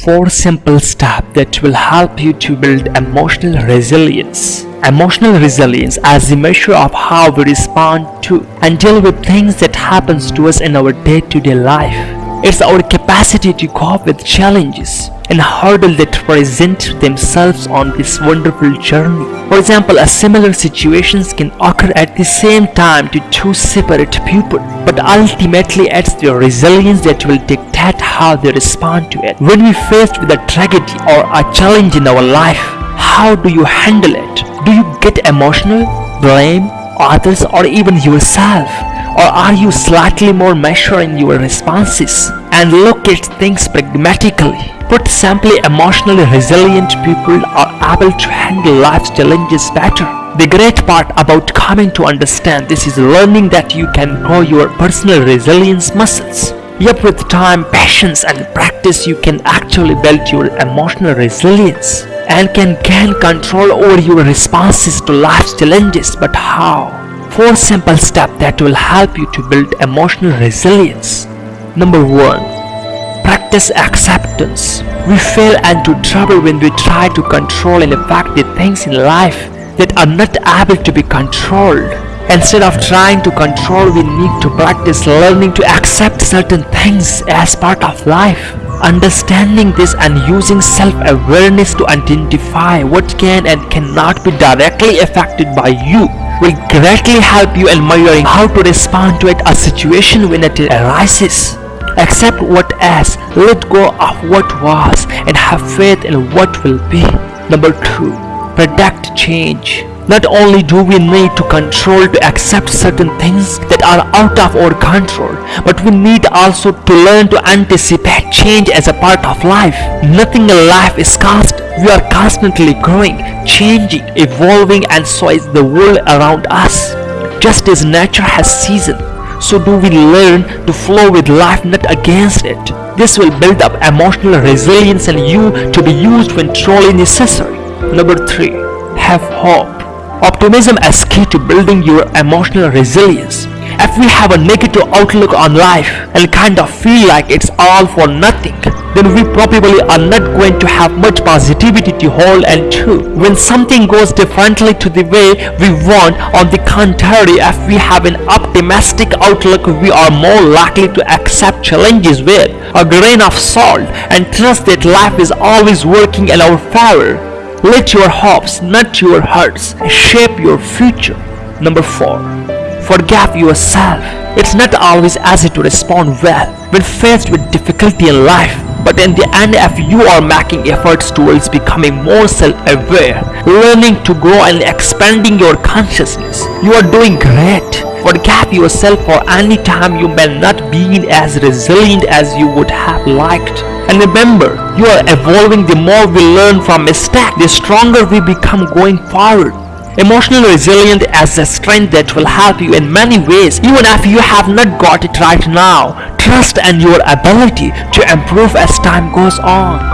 Four simple steps that will help you to build emotional resilience. Emotional resilience as the measure of how we respond to and deal with things that happens to us in our day-to-day life. It's our capacity to cope with challenges and hurdles that present themselves on this wonderful journey. For example, a similar situations can occur at the same time to two separate people, but ultimately it's their resilience that will dictate how they respond to it. When we faced with a tragedy or a challenge in our life, how do you handle it? Do you get emotional, blame others or even yourself? Or are you slightly more measured in your responses and look at things pragmatically? Put simply, emotionally resilient people are able to handle life's challenges better. The great part about coming to understand this is learning that you can grow your personal resilience muscles. Yep, with time, patience and practice you can actually build your emotional resilience and can gain control over your responses to life's challenges. But how? 4 simple steps that will help you to build emotional resilience. Number 1. Practice acceptance. We fail and into trouble when we try to control and affect the things in life that are not able to be controlled. Instead of trying to control, we need to practice learning to accept certain things as part of life. Understanding this and using self-awareness to identify what can and cannot be directly affected by you will greatly help you in measuring how to respond to it a situation when it arises. Accept what is, let go of what was, and have faith in what will be. Number 2. Predict change. Not only do we need to control to accept certain things that are out of our control, but we need also to learn to anticipate change as a part of life. Nothing in life is cast. We are constantly growing, changing, evolving and so is the world around us. Just as nature has season, so do we learn to flow with life not against it. This will build up emotional resilience in you to be used when truly necessary. Number 3. Have hope. Optimism is key to building your emotional resilience. If we have a negative outlook on life and kind of feel like it's all for nothing, then we probably are not going to have much positivity to hold and to. When something goes differently to the way we want, on the contrary, if we have an optimistic outlook, we are more likely to accept challenges with a grain of salt and trust that life is always working in our favor. Let your hopes, not your hurts, shape your future. Number 4. Forgive yourself. It's not always easy to respond well when faced with difficulty in life. But in the end, if you are making efforts towards becoming more self-aware, learning to grow and expanding your consciousness, you are doing great. Forgive yourself for any time you may not be as resilient as you would have liked. And remember, you are evolving the more we learn from mistakes, the stronger we become going forward. Emotional resilience is a strength that will help you in many ways even if you have not got it right now. Trust in your ability to improve as time goes on.